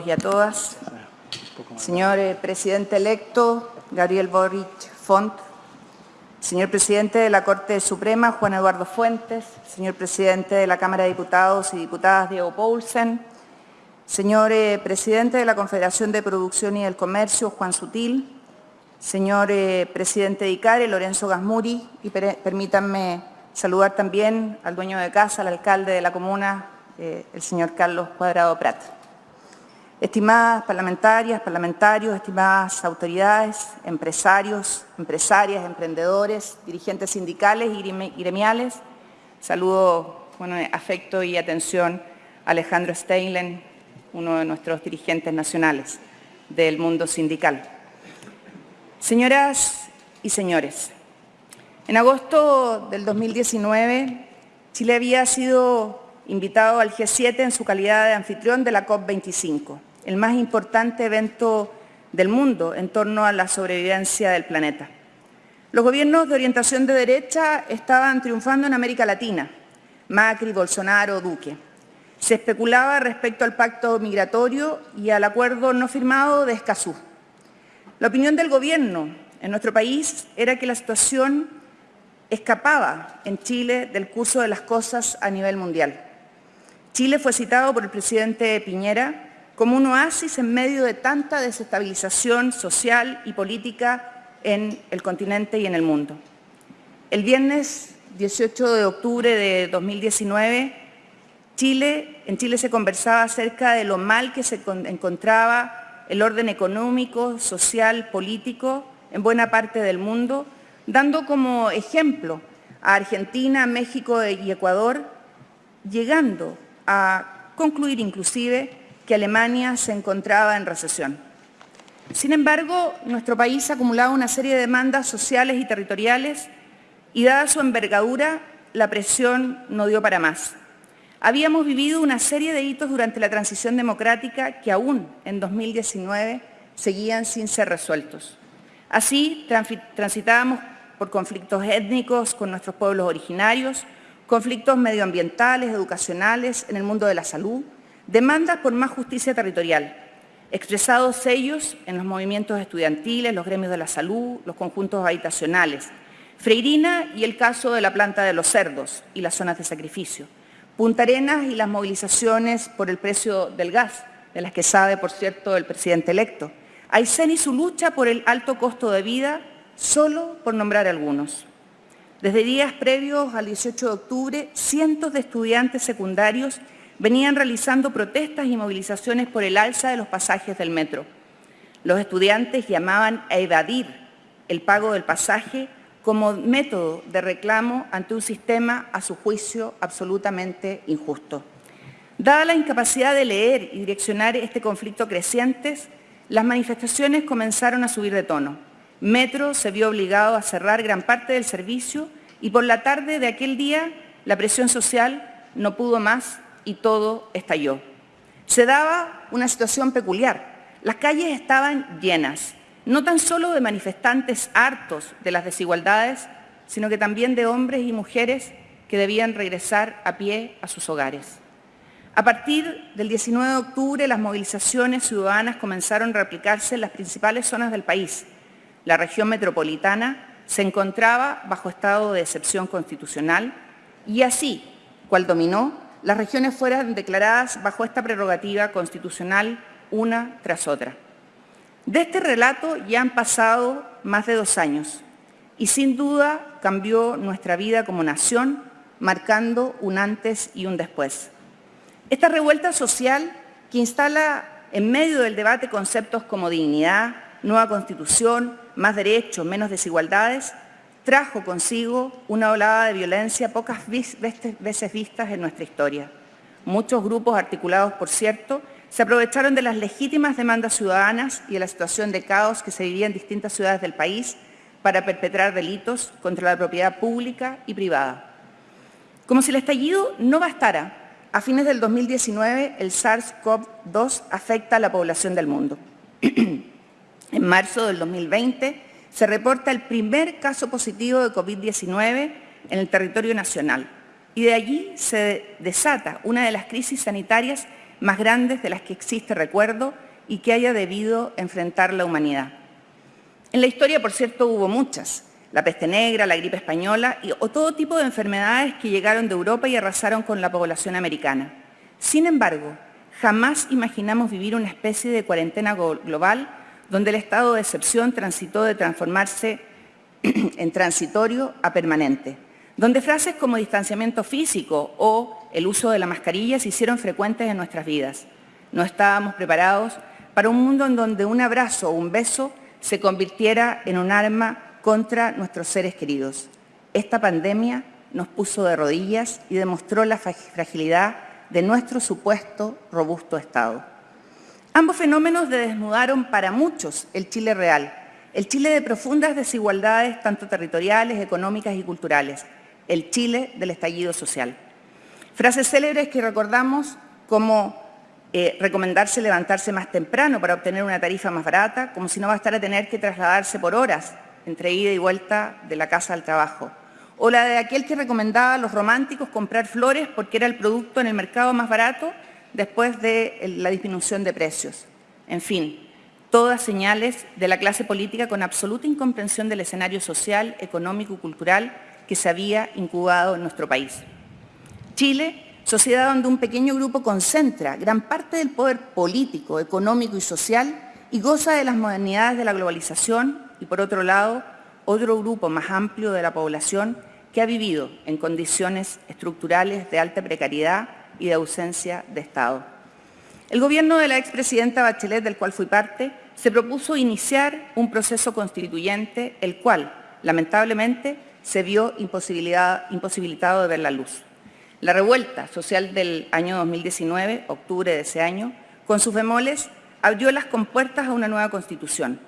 y a todas. Señor eh, Presidente electo, Gabriel Boric Font, Señor Presidente de la Corte Suprema, Juan Eduardo Fuentes, Señor Presidente de la Cámara de Diputados y Diputadas, Diego Paulsen, Señor eh, Presidente de la Confederación de Producción y del Comercio, Juan Sutil, Señor eh, Presidente de ICARE, Lorenzo Gasmuri, y permítanme saludar también al dueño de casa, al alcalde de la comuna, el señor Carlos Cuadrado Prat. Estimadas parlamentarias, parlamentarios, estimadas autoridades, empresarios, empresarias, emprendedores, dirigentes sindicales y gremiales, saludo con afecto y atención a Alejandro Steinlen, uno de nuestros dirigentes nacionales del mundo sindical. Señoras y señores, en agosto del 2019, Chile había sido invitado al G7 en su calidad de anfitrión de la COP25 el más importante evento del mundo en torno a la sobrevivencia del planeta. Los gobiernos de orientación de derecha estaban triunfando en América Latina, Macri, Bolsonaro, Duque. Se especulaba respecto al pacto migratorio y al acuerdo no firmado de Escazú. La opinión del gobierno en nuestro país era que la situación escapaba en Chile del curso de las cosas a nivel mundial. Chile fue citado por el presidente Piñera como un oasis en medio de tanta desestabilización social y política en el continente y en el mundo. El viernes 18 de octubre de 2019, Chile, en Chile se conversaba acerca de lo mal que se encontraba el orden económico, social, político en buena parte del mundo, dando como ejemplo a Argentina, México y Ecuador, llegando a concluir inclusive que Alemania se encontraba en recesión. Sin embargo, nuestro país acumulaba una serie de demandas sociales y territoriales y dada su envergadura, la presión no dio para más. Habíamos vivido una serie de hitos durante la transición democrática que aún en 2019 seguían sin ser resueltos. Así, transitábamos por conflictos étnicos con nuestros pueblos originarios, conflictos medioambientales, educacionales, en el mundo de la salud, Demandas por más justicia territorial, expresados ellos en los movimientos estudiantiles, los gremios de la salud, los conjuntos habitacionales, Freirina y el caso de la planta de los cerdos y las zonas de sacrificio, Punta Arenas y las movilizaciones por el precio del gas, de las que sabe, por cierto, el presidente electo, Aysén y su lucha por el alto costo de vida, solo por nombrar algunos. Desde días previos al 18 de octubre, cientos de estudiantes secundarios venían realizando protestas y movilizaciones por el alza de los pasajes del metro. Los estudiantes llamaban a evadir el pago del pasaje como método de reclamo ante un sistema, a su juicio, absolutamente injusto. Dada la incapacidad de leer y direccionar este conflicto creciente, las manifestaciones comenzaron a subir de tono. Metro se vio obligado a cerrar gran parte del servicio y por la tarde de aquel día la presión social no pudo más y todo estalló. Se daba una situación peculiar. Las calles estaban llenas, no tan solo de manifestantes hartos de las desigualdades, sino que también de hombres y mujeres que debían regresar a pie a sus hogares. A partir del 19 de octubre, las movilizaciones ciudadanas comenzaron a replicarse en las principales zonas del país. La región metropolitana se encontraba bajo estado de excepción constitucional y así, cual dominó, las regiones fueran declaradas bajo esta prerrogativa constitucional una tras otra. De este relato ya han pasado más de dos años y sin duda cambió nuestra vida como nación, marcando un antes y un después. Esta revuelta social que instala en medio del debate conceptos como dignidad, nueva constitución, más derechos, menos desigualdades, trajo consigo una olada de violencia pocas veces vistas en nuestra historia. Muchos grupos articulados, por cierto, se aprovecharon de las legítimas demandas ciudadanas y de la situación de caos que se vivía en distintas ciudades del país para perpetrar delitos contra la propiedad pública y privada. Como si el estallido no bastara, a fines del 2019 el SARS-CoV-2 afecta a la población del mundo. en marzo del 2020 se reporta el primer caso positivo de COVID-19 en el territorio nacional y de allí se desata una de las crisis sanitarias más grandes de las que existe recuerdo y que haya debido enfrentar la humanidad. En la historia, por cierto, hubo muchas, la peste negra, la gripe española y, o todo tipo de enfermedades que llegaron de Europa y arrasaron con la población americana. Sin embargo, jamás imaginamos vivir una especie de cuarentena global donde el estado de excepción transitó de transformarse en transitorio a permanente, donde frases como distanciamiento físico o el uso de la mascarilla se hicieron frecuentes en nuestras vidas. No estábamos preparados para un mundo en donde un abrazo o un beso se convirtiera en un arma contra nuestros seres queridos. Esta pandemia nos puso de rodillas y demostró la fragilidad de nuestro supuesto robusto Estado. Ambos fenómenos desnudaron para muchos el Chile real, el Chile de profundas desigualdades tanto territoriales, económicas y culturales, el Chile del estallido social. Frases célebres que recordamos como eh, recomendarse levantarse más temprano para obtener una tarifa más barata, como si no bastara tener que trasladarse por horas entre ida y vuelta de la casa al trabajo. O la de aquel que recomendaba a los románticos comprar flores porque era el producto en el mercado más barato después de la disminución de precios. En fin, todas señales de la clase política con absoluta incomprensión del escenario social, económico y cultural que se había incubado en nuestro país. Chile, sociedad donde un pequeño grupo concentra gran parte del poder político, económico y social y goza de las modernidades de la globalización y por otro lado, otro grupo más amplio de la población que ha vivido en condiciones estructurales de alta precariedad y de ausencia de Estado. El gobierno de la expresidenta Bachelet, del cual fui parte, se propuso iniciar un proceso constituyente, el cual, lamentablemente, se vio imposibilitado de ver la luz. La revuelta social del año 2019, octubre de ese año, con sus bemoles, abrió las compuertas a una nueva constitución.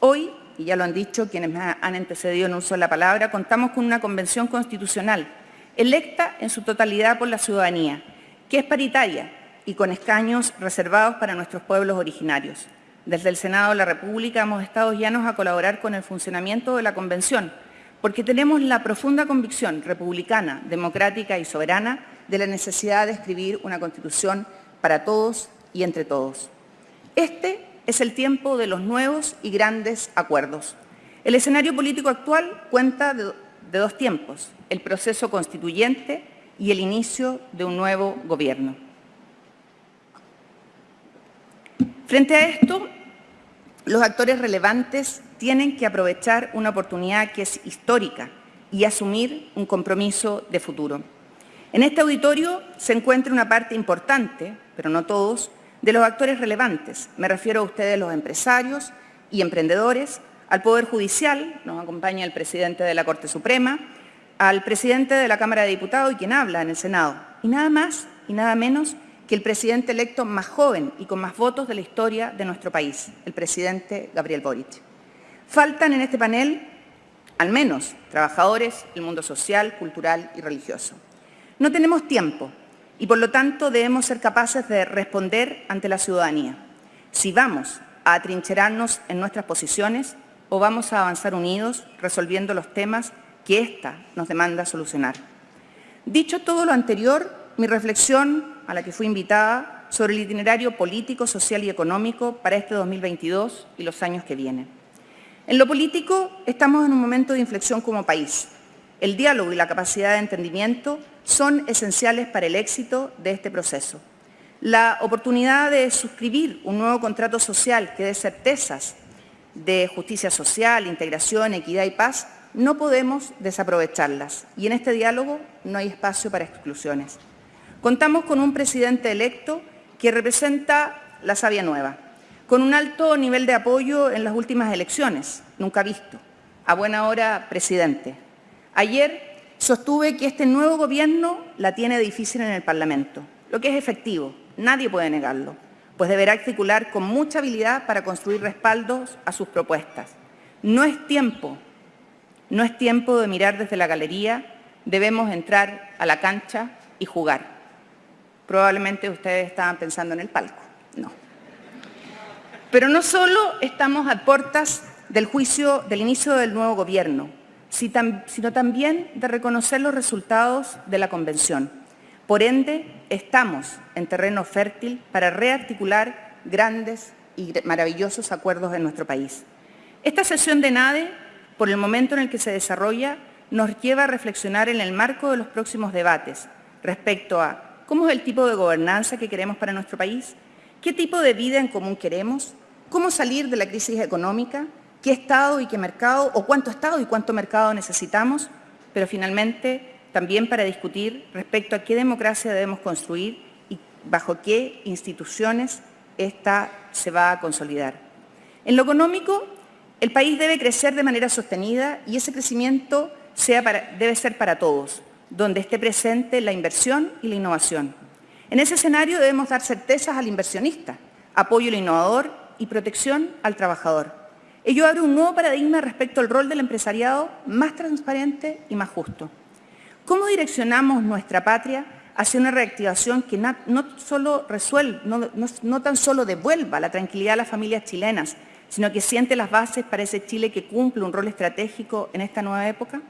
Hoy y ya lo han dicho quienes me han antecedido en uso de la palabra, contamos con una convención constitucional electa en su totalidad por la ciudadanía, que es paritaria y con escaños reservados para nuestros pueblos originarios. Desde el Senado de la República hemos estado llanos a colaborar con el funcionamiento de la convención, porque tenemos la profunda convicción republicana, democrática y soberana de la necesidad de escribir una constitución para todos y entre todos. Este es el tiempo de los nuevos y grandes acuerdos. El escenario político actual cuenta de, dos tiempos, el proceso constituyente y el inicio de un nuevo gobierno. Frente a esto, los actores relevantes tienen que aprovechar una oportunidad que es histórica y asumir un compromiso de futuro. En este auditorio se encuentra una parte importante, pero no todos, de los actores relevantes. Me refiero a ustedes los empresarios y emprendedores, al Poder Judicial, nos acompaña el presidente de la Corte Suprema, al presidente de la Cámara de Diputados y quien habla en el Senado. Y nada más y nada menos que el presidente electo más joven y con más votos de la historia de nuestro país, el presidente Gabriel Boric. Faltan en este panel, al menos, trabajadores, el mundo social, cultural y religioso. No tenemos tiempo y por lo tanto debemos ser capaces de responder ante la ciudadanía. Si vamos a atrincherarnos en nuestras posiciones o vamos a avanzar unidos resolviendo los temas que ésta nos demanda solucionar. Dicho todo lo anterior, mi reflexión a la que fui invitada sobre el itinerario político, social y económico para este 2022 y los años que vienen. En lo político estamos en un momento de inflexión como país. El diálogo y la capacidad de entendimiento son esenciales para el éxito de este proceso. La oportunidad de suscribir un nuevo contrato social que dé certezas de justicia social, integración, equidad y paz, no podemos desaprovecharlas y en este diálogo no hay espacio para exclusiones. Contamos con un presidente electo que representa la savia nueva, con un alto nivel de apoyo en las últimas elecciones, nunca visto. A buena hora, presidente. Ayer Sostuve que este nuevo gobierno la tiene difícil en el Parlamento, lo que es efectivo, nadie puede negarlo, pues deberá articular con mucha habilidad para construir respaldos a sus propuestas. No es tiempo, no es tiempo de mirar desde la galería, debemos entrar a la cancha y jugar. Probablemente ustedes estaban pensando en el palco, no. Pero no solo estamos a puertas del juicio, del inicio del nuevo gobierno, sino también de reconocer los resultados de la Convención. Por ende, estamos en terreno fértil para rearticular grandes y maravillosos acuerdos en nuestro país. Esta sesión de NADE, por el momento en el que se desarrolla, nos lleva a reflexionar en el marco de los próximos debates respecto a cómo es el tipo de gobernanza que queremos para nuestro país, qué tipo de vida en común queremos, cómo salir de la crisis económica, qué Estado y qué mercado, o cuánto Estado y cuánto mercado necesitamos, pero finalmente también para discutir respecto a qué democracia debemos construir y bajo qué instituciones esta se va a consolidar. En lo económico, el país debe crecer de manera sostenida y ese crecimiento debe ser para todos, donde esté presente la inversión y la innovación. En ese escenario debemos dar certezas al inversionista, apoyo al innovador y protección al trabajador. Ello abre un nuevo paradigma respecto al rol del empresariado más transparente y más justo. ¿Cómo direccionamos nuestra patria hacia una reactivación que no, solo resuelve, no tan solo devuelva la tranquilidad a las familias chilenas, sino que siente las bases para ese Chile que cumple un rol estratégico en esta nueva época?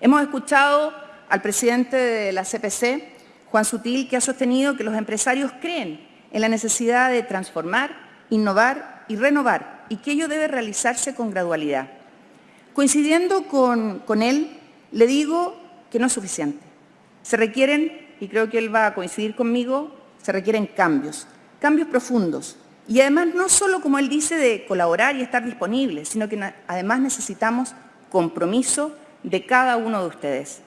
Hemos escuchado al presidente de la CPC, Juan Sutil, que ha sostenido que los empresarios creen en la necesidad de transformar, innovar y renovar, y que ello debe realizarse con gradualidad. Coincidiendo con, él, le digo que no es suficiente. Se requieren, y creo que él va a coincidir conmigo, se requieren cambios, cambios profundos. Y además no solo, como él dice, de colaborar y estar disponibles, sino que además necesitamos compromiso de cada uno de ustedes.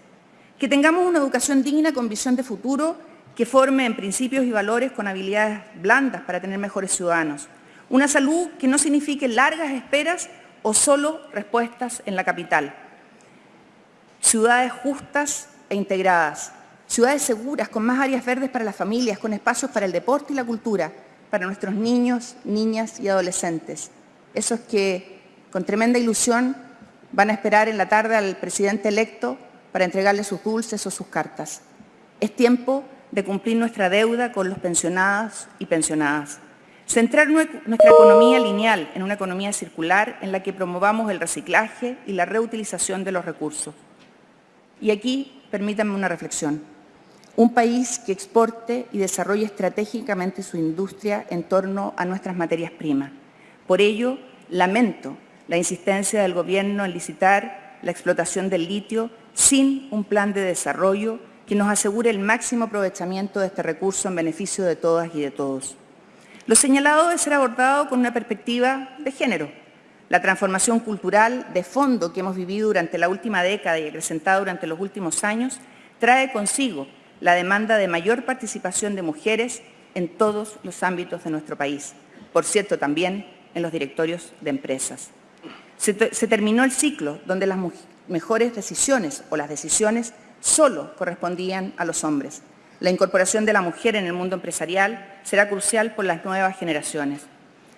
Que tengamos una educación digna con visión de futuro que forme en principios y valores con habilidades blandas para tener mejores ciudadanos. Una salud que no signifique largas esperas o solo respuestas en la capital ciudades justas e integradas, ciudades seguras, con más áreas verdes para las familias, con espacios para el deporte y la cultura, para nuestros niños, niñas y adolescentes. Esos que con tremenda ilusión van a esperar en la tarde al presidente electo para entregarle sus dulces o sus cartas. Es tiempo de cumplir nuestra deuda con los pensionados y pensionadas. Centrar nuestra economía lineal en una economía circular en la que promovamos el reciclaje y la reutilización de los recursos. Y aquí permítanme una reflexión. Un país que exporte y desarrolle estratégicamente su industria en torno a nuestras materias primas. Por ello, lamento la insistencia del Gobierno en licitar la explotación del litio sin un plan de desarrollo que nos asegure el máximo aprovechamiento de este recurso en beneficio de todas y de todos. Lo señalado debe ser abordado con una perspectiva de género, la transformación cultural de fondo que hemos vivido durante la última década y presentada durante los últimos años trae consigo la demanda de mayor participación de mujeres en todos los ámbitos de nuestro país, por cierto también en los directorios de empresas. Se, terminó el ciclo donde las mejores decisiones o las decisiones solo correspondían a los hombres. La incorporación de la mujer en el mundo empresarial será crucial por las nuevas generaciones.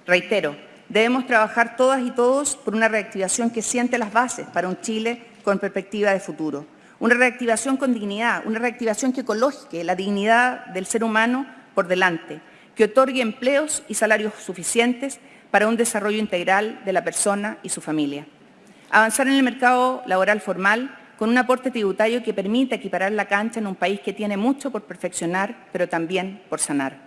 Reitero, Debemos trabajar todas y todos por una reactivación que siente las bases para un Chile con perspectiva de futuro. Una reactivación con dignidad, una reactivación que coloque la dignidad del ser humano por delante, que otorgue empleos y salarios suficientes para un desarrollo integral de la persona y su familia. Avanzar en el mercado laboral formal con un aporte tributario que permita equiparar la cancha en un país que tiene mucho por perfeccionar, pero también por sanar.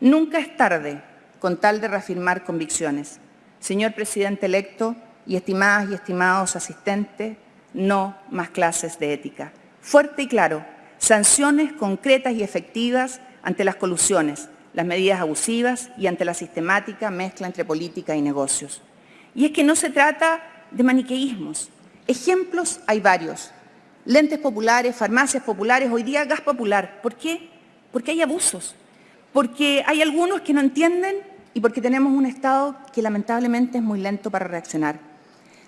Nunca es tarde con tal de reafirmar convicciones. Señor presidente electo y estimadas y estimados asistentes, no más clases de ética. Fuerte y claro, sanciones concretas y efectivas ante las colusiones, las medidas abusivas y ante la sistemática mezcla entre política y negocios. Y es que no se trata de maniqueísmos. Ejemplos hay varios. Lentes populares, farmacias populares, hoy día gas popular. ¿Por qué? Porque hay abusos porque hay algunos que no entienden y porque tenemos un Estado que lamentablemente es muy lento para reaccionar.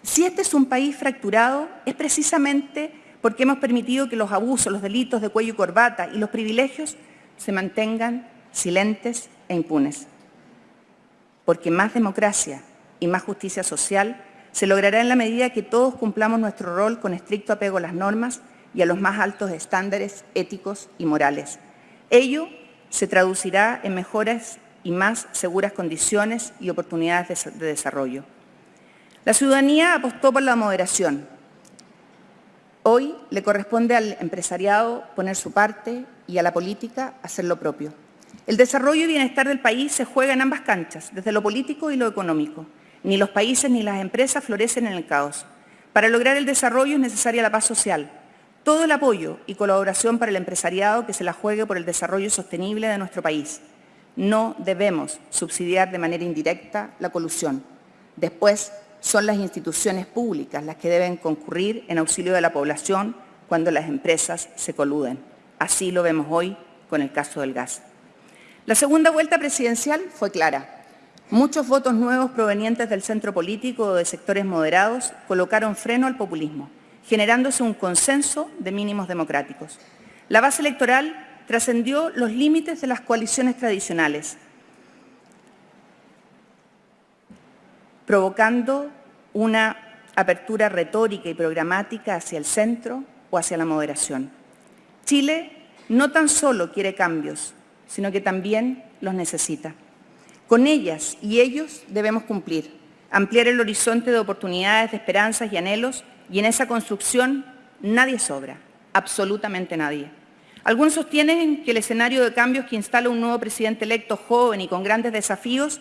Si este es un país fracturado, es precisamente porque hemos permitido que los abusos, los delitos de cuello y corbata y los privilegios se mantengan silentes e impunes. Porque más democracia y más justicia social se logrará en la medida que todos cumplamos nuestro rol con estricto apego a las normas y a los más altos estándares éticos y morales. Ello se traducirá en mejores y más seguras condiciones y oportunidades de, de desarrollo. La ciudadanía apostó por la moderación. Hoy le corresponde al empresariado poner su parte y a la política hacer lo propio. El desarrollo y bienestar del país se juega en ambas canchas, desde lo político y lo económico. Ni los países ni las empresas florecen en el caos. Para lograr el desarrollo es necesaria la paz social, todo el apoyo y colaboración para el empresariado que se la juegue por el desarrollo sostenible de nuestro país. No debemos subsidiar de manera indirecta la colusión. Después, son las instituciones públicas las que deben concurrir en auxilio de la población cuando las empresas se coluden. Así lo vemos hoy con el caso del gas. La segunda vuelta presidencial fue clara. Muchos votos nuevos provenientes del centro político o de sectores moderados colocaron freno al populismo generándose un consenso de mínimos democráticos. La base electoral trascendió los límites de las coaliciones tradicionales, provocando una apertura retórica y programática hacia el centro o hacia la moderación. Chile no tan solo quiere cambios, sino que también los necesita. Con ellas y ellos debemos cumplir, ampliar el horizonte de oportunidades, de esperanzas y anhelos y en esa construcción nadie sobra, absolutamente nadie. Algunos sostienen que el escenario de cambios que instala un nuevo presidente electo joven y con grandes desafíos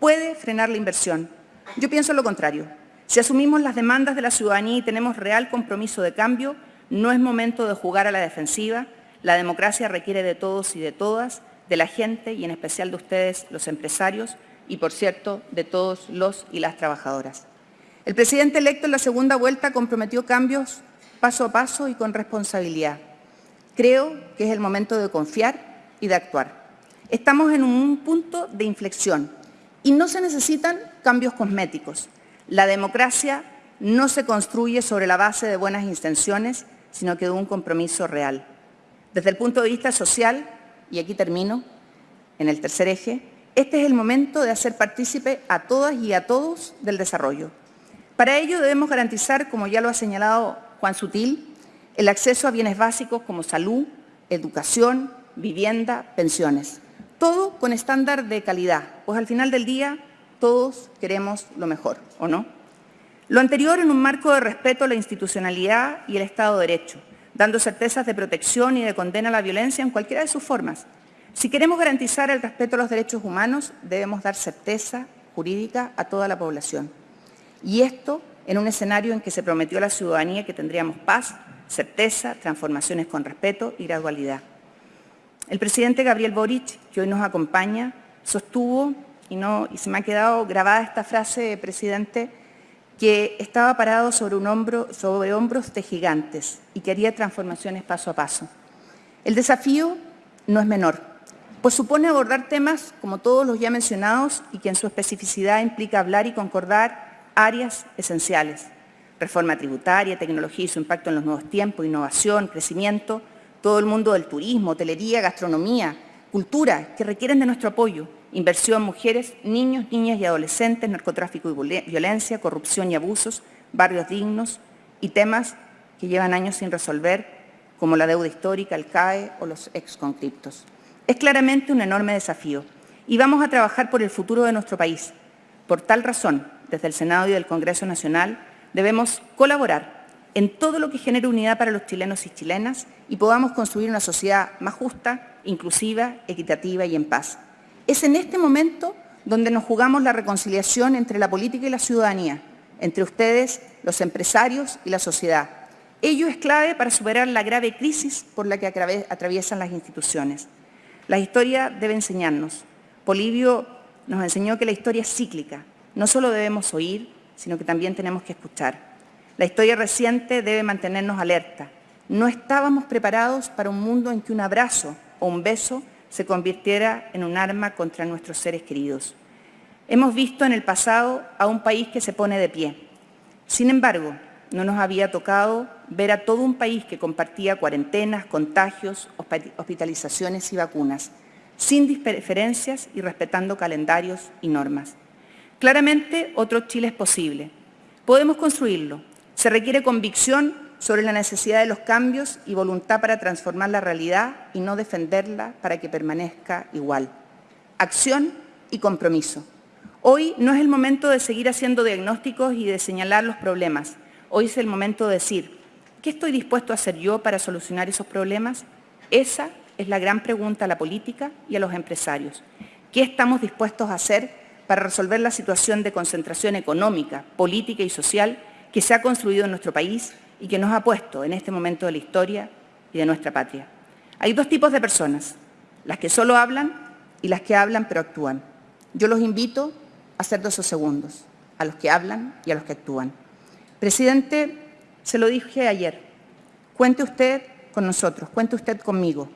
puede frenar la inversión. Yo pienso lo contrario. Si asumimos las demandas de la ciudadanía y tenemos real compromiso de cambio, no es momento de jugar a la defensiva. La democracia requiere de todos y de todas, de la gente y en especial de ustedes, los empresarios, y por cierto, de todos los y las trabajadoras. El presidente electo en la segunda vuelta comprometió cambios paso a paso y con responsabilidad. Creo que es el momento de confiar y de actuar. Estamos en un punto de inflexión y no se necesitan cambios cosméticos. La democracia no se construye sobre la base de buenas intenciones, sino que de un compromiso real. Desde el punto de vista social, y aquí termino, en el tercer eje, este es el momento de hacer partícipe a todas y a todos del desarrollo. Para ello debemos garantizar, como ya lo ha señalado Juan Sutil, el acceso a bienes básicos como salud, educación, vivienda, pensiones. Todo con estándar de calidad, pues al final del día todos queremos lo mejor, ¿o no? Lo anterior en un marco de respeto a la institucionalidad y el Estado de Derecho, dando certezas de protección y de condena a la violencia en cualquiera de sus formas. Si queremos garantizar el respeto a los derechos humanos, debemos dar certeza jurídica a toda la población. Y esto en un escenario en que se prometió a la ciudadanía que tendríamos paz, certeza, transformaciones con respeto y gradualidad. El presidente Gabriel Boric, que hoy nos acompaña, sostuvo, y, no, se me ha quedado grabada esta frase, presidente, que estaba parado sobre, un hombro, sobre hombros de gigantes y que haría transformaciones paso a paso. El desafío no es menor, pues supone abordar temas como todos los ya mencionados y que en su especificidad implica hablar y concordar áreas esenciales. Reforma tributaria, tecnología y su impacto en los nuevos tiempos, innovación, crecimiento, todo el mundo del turismo, hotelería, gastronomía, cultura, que requieren de nuestro apoyo, inversión, mujeres, niños, niñas y adolescentes, narcotráfico y violencia, corrupción y abusos, barrios dignos y temas que llevan años sin resolver, como la deuda histórica, el CAE o los exconcriptos. Es claramente un enorme desafío y vamos a trabajar por el futuro de nuestro país. Por tal razón, desde el Senado y del Congreso Nacional, debemos colaborar en todo lo que genere unidad para los chilenos y chilenas y podamos construir una sociedad más justa, inclusiva, equitativa y en paz. Es en este momento donde nos jugamos la reconciliación entre la política y la ciudadanía, entre ustedes, los empresarios y la sociedad. Ello es clave para superar la grave crisis por la que atraviesan las instituciones. La historia debe enseñarnos. Polibio nos enseñó que la historia es cíclica, no solo debemos oír, sino que también tenemos que escuchar. La historia reciente debe mantenernos alerta. No estábamos preparados para un mundo en que un abrazo o un beso se convirtiera en un arma contra nuestros seres queridos. Hemos visto en el pasado a un país que se pone de pie. Sin embargo, no nos había tocado ver a todo un país que compartía cuarentenas, contagios, hospitalizaciones y vacunas, sin diferencias y respetando calendarios y normas. Claramente, otro Chile es posible. Podemos construirlo. Se requiere convicción sobre la necesidad de los cambios y voluntad para transformar la realidad y no defenderla para que permanezca igual. Acción y compromiso. Hoy no es el momento de seguir haciendo diagnósticos y de señalar los problemas. Hoy es el momento de decir, ¿Qué estoy dispuesto a hacer yo para solucionar esos problemas? Esa es la gran pregunta a la política y a los empresarios. ¿Qué estamos dispuestos a hacer para resolver la situación de concentración económica, política y social que se ha construido en nuestro país y que nos ha puesto en este momento de la historia y de nuestra patria? Hay dos tipos de personas, las que solo hablan y las que hablan pero actúan. Yo los invito a hacer dos segundos, a los que hablan y a los que actúan. Presidente, se lo dije ayer, cuente usted con nosotros, cuente usted conmigo,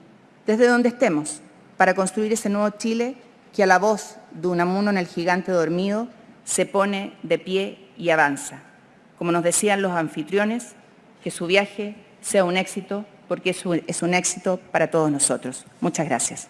desde donde estemos, para construir ese nuevo Chile que a la voz de Unamuno en el gigante dormido se pone de pie y avanza. Como nos decían los anfitriones, que su viaje sea un éxito porque es un, éxito para todos nosotros. Muchas gracias.